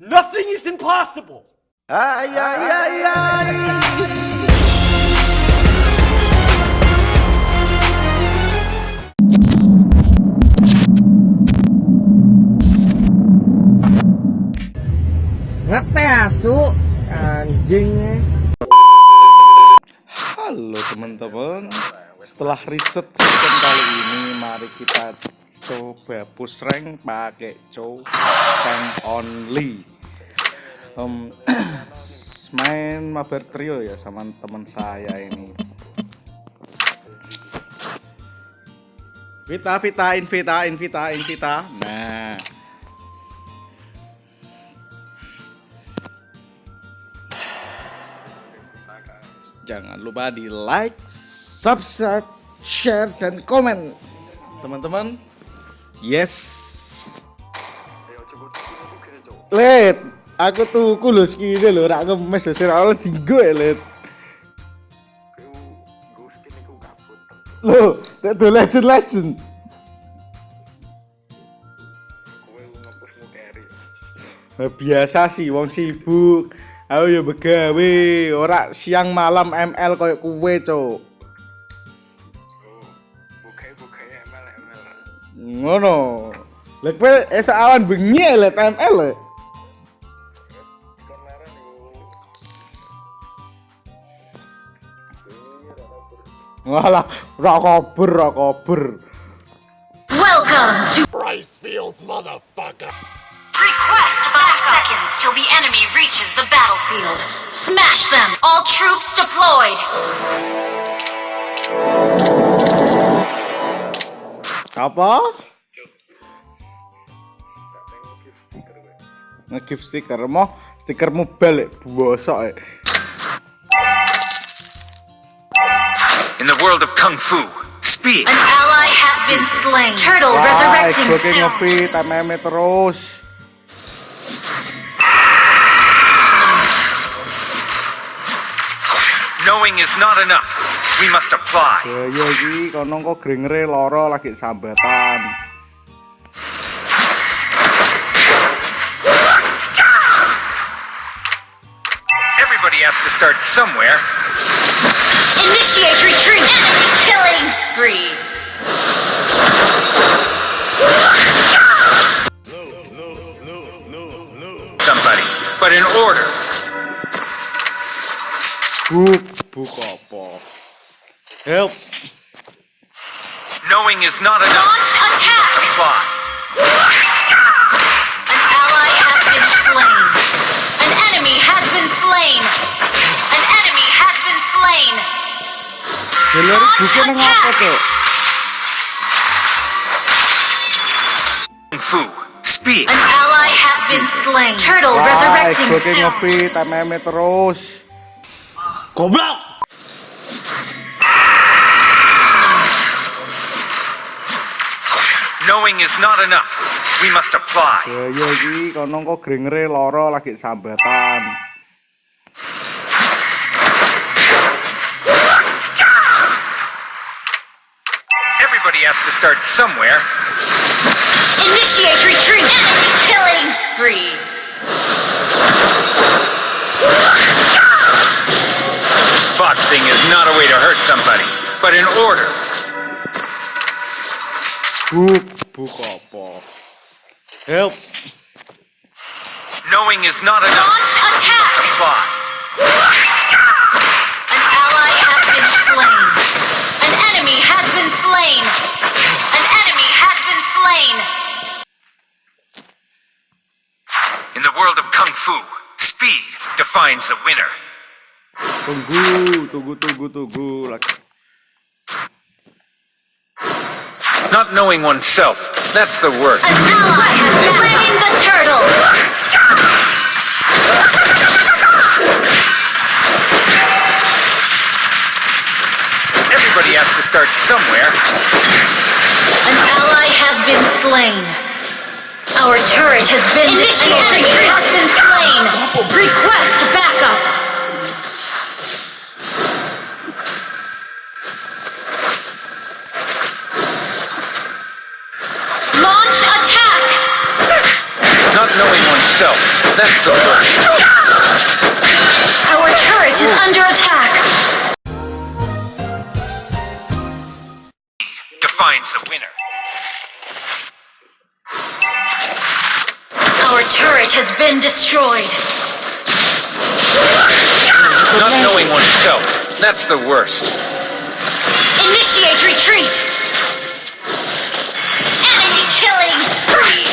Nothing is impossible. Ay, ay, ay, ay. Ngete asu anjing. Halo teman-teman Setelah riset season kali ini Mari kita coba push rank pakai only um, Main mabar trio ya sama teman saya ini. Vita, Vita, Invita, Invita, Invita. Nah. Jangan lupa di like, subscribe, share, dan komen. Teman-teman yes. Let aku tuku lho skine lho rak ngemes sing ora dinggo ya let Loh, tak do legend legend. Nah, biasa sih wong sibuk. Aku ya begawe, ora siang malam ML koyo kuwe, Cuk. Ngono. Lek kowe esuk awan bengi ya, let ML. le. Walah, ra kober, ra kober. Welcome to Rice Fields, motherfucker. Request 5 seconds till the enemy reaches the battlefield. Smash them! All troops deployed! Apa? Nge-give stiker mau stikermu balik bosok eh. In the world of Kung Fu, speed! An ally has been slain. Turtle Wah, resurrecting gue soon. ngefit terus. Knowing is not enough. We must apply. Ya ya iki kono kok grengere loro lagi sambatan. Everybody has to start somewhere. Initiate retreat! Enemy killing spree! Somebody. But in order. Buk buk apa? Help. Knowing is not enough. Buke nang apa? Kung Fu, speed! An ally has been slain. Turtle Wah, resurrecting gue soon. ngefit MM terus. Goblok! Knowing is not enough. We must apply. Ya ya iki kono kok grengere loro lagi sambatan. Somewhere. Initiate retreat! Enemy killing spree! Boxing is not a way to hurt somebody, but in order. Buk buk? Help. Knowing is not enough. Launch attack! Apply. An ally has been slain. An enemy has been slain. An enemy has been slain. In the world of Kung Fu, speed defines the winner. Tunggu, tunggu, tunggu, tunggu. Lagi. Not knowing oneself, that's the worst. An ally has slain the turtle. Everybody has to start somewhere. An ally has been slain. Our turret has been destroyed. Enemy has been slain. Request backup. Launch attack! Not knowing oneself. That's the worst. Our turret is under attack. Defines the winner. Turret has been destroyed. Not knowing oneself. That's the worst. Initiate retreat. Enemy killing spree.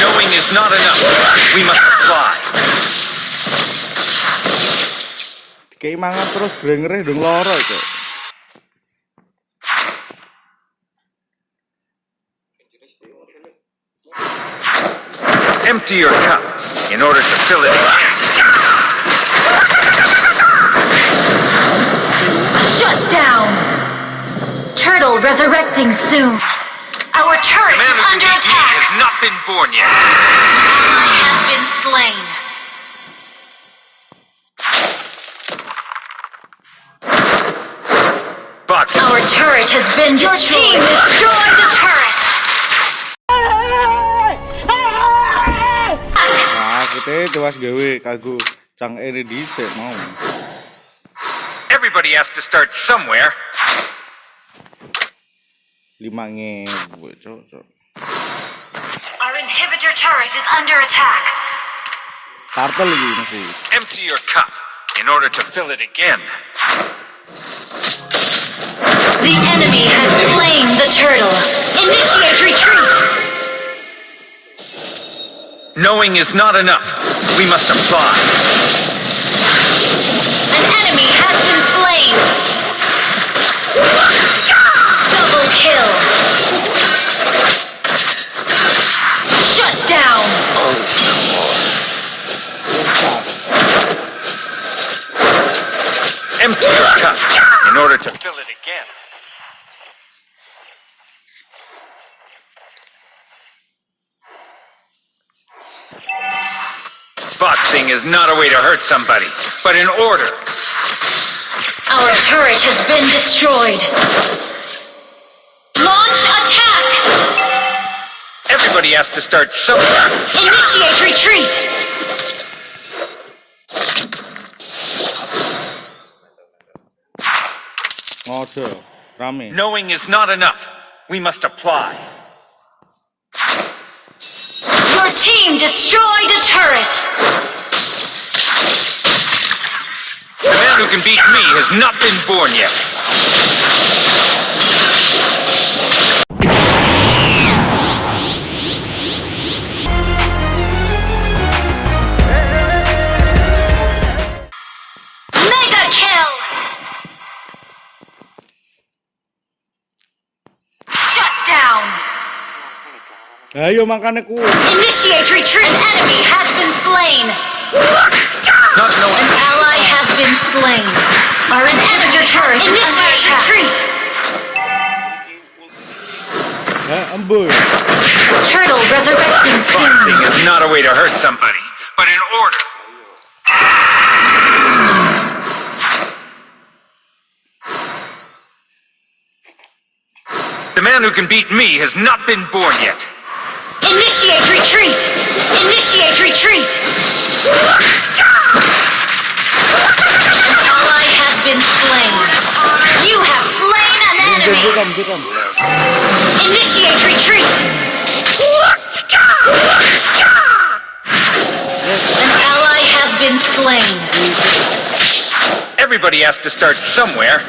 Knowing is not enough. We must apply. Kayak mangan terus grengernya dong loro cok. Empty your cup in order to fill it again. Shut down. Turtle resurrecting soon. Our turret is under can beat me attack. has not been born yet. Ally has been slain. Box Our turret has been destroyed. Your team destroyed the turret. Eh, nah, tewas gawe kagum cang eh, ini dhisik mau. Everybody has to start somewhere. Lima ngewe cok cok. Our inhibitor turret is under attack. Kartel lagi masih. Empty your cup in order to fill it again. The enemy has slain the turtle. Initiate retreat. Knowing is not enough. We must apply. An enemy has been slain. Double kill. Shut down. Empty your cup in order to fill it again. Boxing is not a way to hurt somebody, but in order. Our turret has been destroyed. Launch attack. Everybody has to start somewhere. Initiate retreat. Ngode, rame. Knowing is not enough. We must apply. Team destroyed a turret. The man who can beat me has not been born yet. Ayo makane ku. Initiate retreat. An enemy has been slain. Not knowing. An ally has been slain. Our inhibitor turret Initiate retreat. Eh, embuy. Turtle resurrecting soon. Boxing is not a way to hurt somebody, but in order. The man who can beat me has not been born yet. Initiate retreat. Initiate retreat. An ally has been slain. You have slain an enemy. Jukam, jukam. Initiate retreat. An ally has been slain. Everybody has to start somewhere.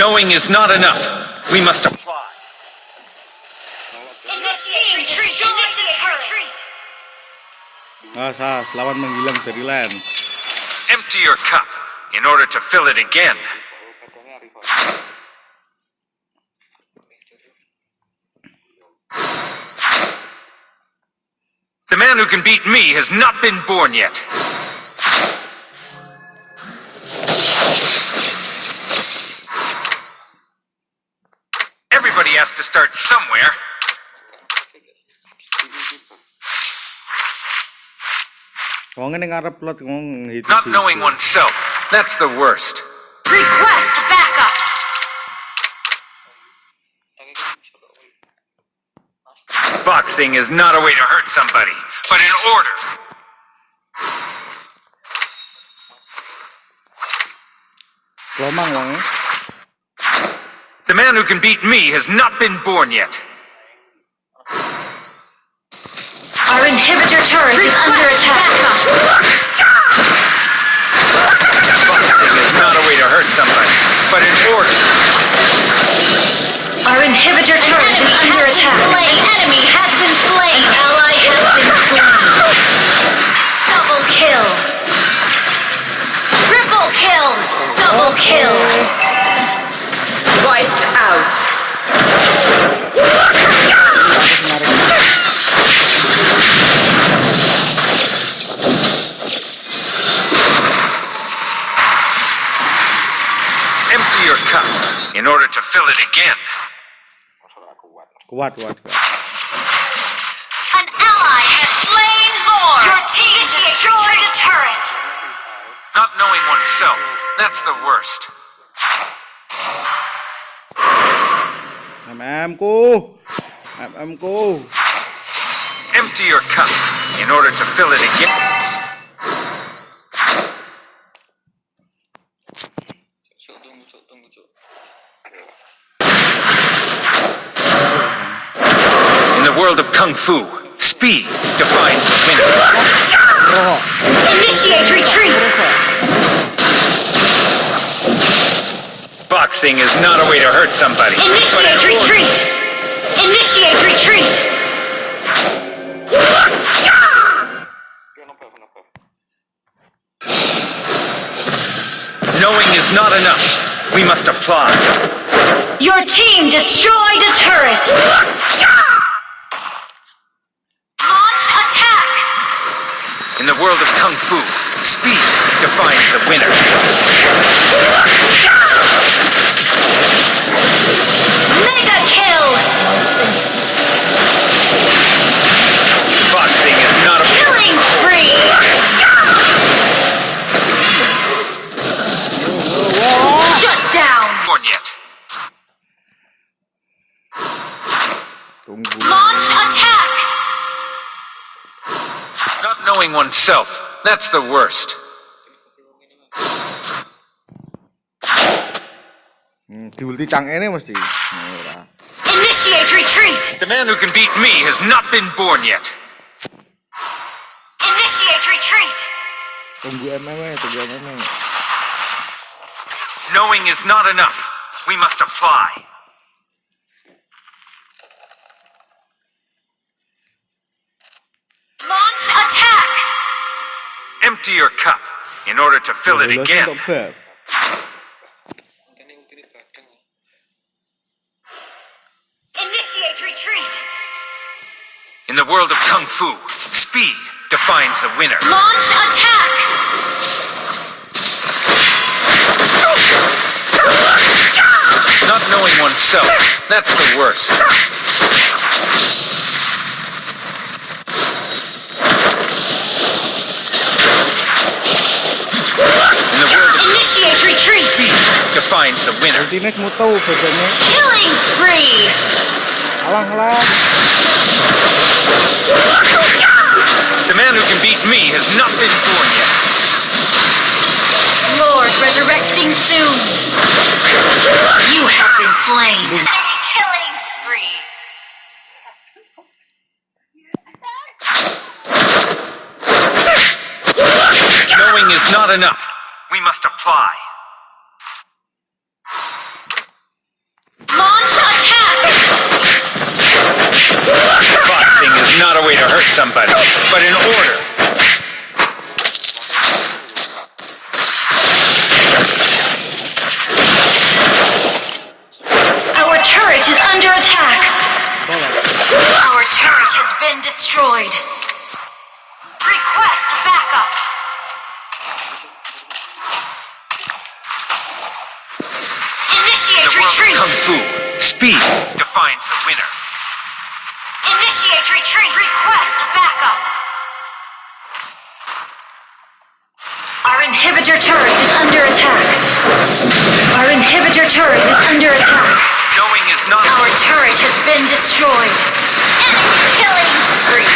Knowing is not enough. We must apply. Initiate retreat. Initiate retreat. Ah, sas, lawan menghilang dari land. Empty your cup in order to fill it again. The man who can beat me has not been born yet. Wong ngene ngarep lot itu. Not knowing oneself, that's the worst. Request backup. Boxing is not a way to hurt somebody, but in order. The man who can beat me has not been born yet. Our inhibitor turret is under attack. Boxing is not a way to hurt somebody, but in order. It again. What, kuat, kuat. An ally has slain more. Your team destroyed a turret. Not knowing oneself, that's the worst. MM ku. MM ku. Empty your cup in order to fill it again. The world of Kung Fu, speed defines the winner. Initiate retreat. Boxing is not a way to hurt somebody. Initiate retreat. Initiate retreat. Knowing is not enough. We must apply. Your team destroyed a turret. The world of Kung Fu, speed defines the winner. Mega kill. Boxing is not a Killing spree. Shut down. born yet. Launch attack. Not knowing oneself, that's the worst. Hmm, diulti cang ini mesti. Initiate retreat. The man who can beat me has not been born yet. Initiate retreat. Tunggu tunggu. Knowing is not enough. We must apply. Empty your cup in order to fill it again. Initiate retreat. In the world of Kung Fu, speed defines the winner. Launch attack. Not knowing oneself, that's the worst. In the world of Initiate retreat. speed defines the winner. Ultinya kamu tahu biasanya. Killing spree. Alang, alang. The man who can beat me has not been born yet. Lord resurrecting soon. You have been slain. Killing spree. Knowing is not enough. We must apply. Launch attack. Boxing is not a way to hurt somebody, but in order. Our turret is under attack. Our turret has been destroyed. Request backup. In Initiate the world of retreat. Kung Fu, speed defines the winner. Initiate retreat. Request backup. Our inhibitor turret is under attack. Our inhibitor turret is under attack. Knowing is not Our turret has been destroyed. Enemy killing spree.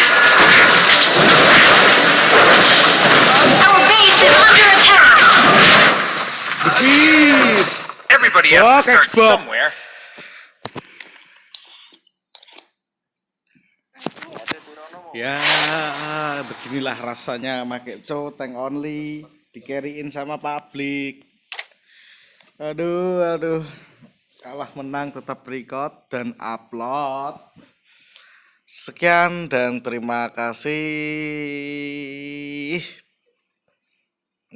Our base is under attack. Everybody has to start Xbox. somewhere. Ya, beginilah rasanya make cow tank only dikeriin sama publik. Aduh, aduh. Kalah menang tetap record dan upload. Sekian dan terima kasih.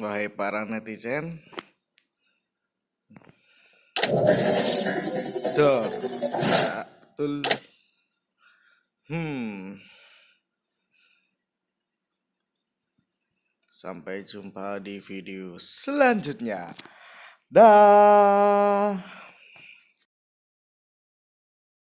Wahai para netizen. Betul. Hmm. Sampai jumpa di video selanjutnya. Dah.